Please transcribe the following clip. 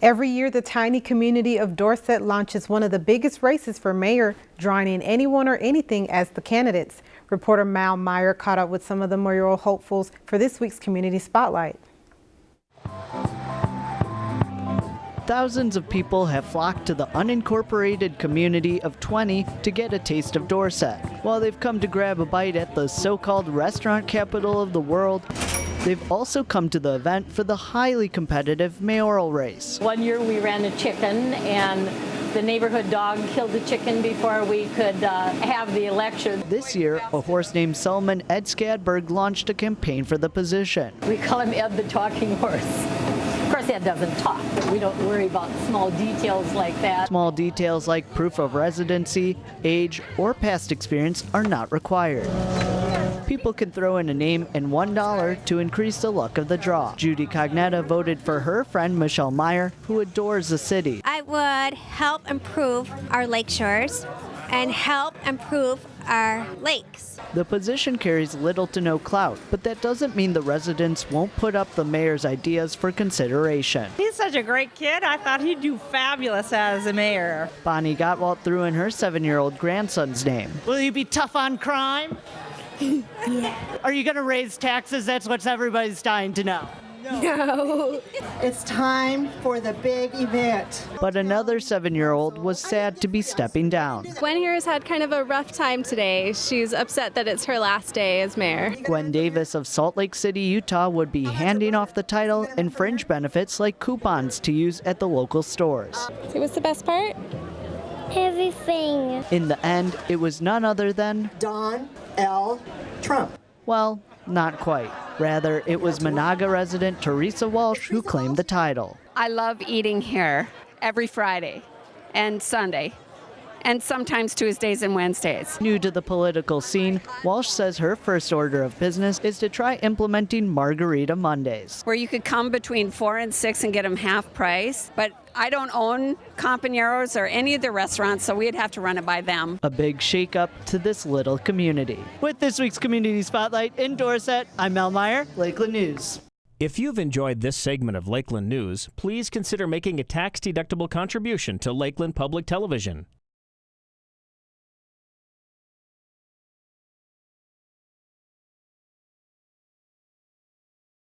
Every year, the tiny community of Dorset launches one of the biggest races for mayor, drawing in anyone or anything as the candidates. Reporter Mal Meyer caught up with some of the mayoral hopefuls for this week's Community Spotlight. Thousands of people have flocked to the unincorporated community of 20 to get a taste of Dorset. While they've come to grab a bite at the so-called restaurant capital of the world, They've also come to the event for the highly competitive mayoral race. One year we ran a chicken and the neighborhood dog killed the chicken before we could uh, have the election. This year, a horse named Solomon Ed Skadberg launched a campaign for the position. We call him Ed the Talking Horse. Of course, Ed doesn't talk. but We don't worry about small details like that. Small details like proof of residency, age, or past experience are not required people can throw in a name and $1 to increase the luck of the draw. Judy Cognetta voted for her friend Michelle Meyer, who adores the city. I would help improve our lake shores and help improve our lakes. The position carries little to no clout, but that doesn't mean the residents won't put up the mayor's ideas for consideration. He's such a great kid. I thought he'd do fabulous as a mayor. Bonnie Gottwalt threw in her seven-year-old grandson's name. Will you be tough on crime? Yeah. Are you going to raise taxes? That's what everybody's dying to know. No. no. It's time for the big event. But another seven-year-old was sad to be stepping down. Gwen here has had kind of a rough time today. She's upset that it's her last day as mayor. Gwen Davis of Salt Lake City, Utah would be handing off the title and fringe benefits like coupons to use at the local stores. So what's the best part? Everything. In the end, it was none other than Don L. Trump. Well, not quite. Rather, it was Menahga resident Teresa Walsh who claimed the title. I love eating here every Friday and Sunday and sometimes Tuesdays and Wednesdays. New to the political scene, Walsh says her first order of business is to try implementing Margarita Mondays. Where you could come between four and six and get them half price, but I don't own Companeros or any of the restaurants, so we'd have to run it by them. A big shakeup to this little community. With this week's Community Spotlight in Dorset, I'm Mel Meyer, Lakeland News. If you've enjoyed this segment of Lakeland News, please consider making a tax-deductible contribution to Lakeland Public Television.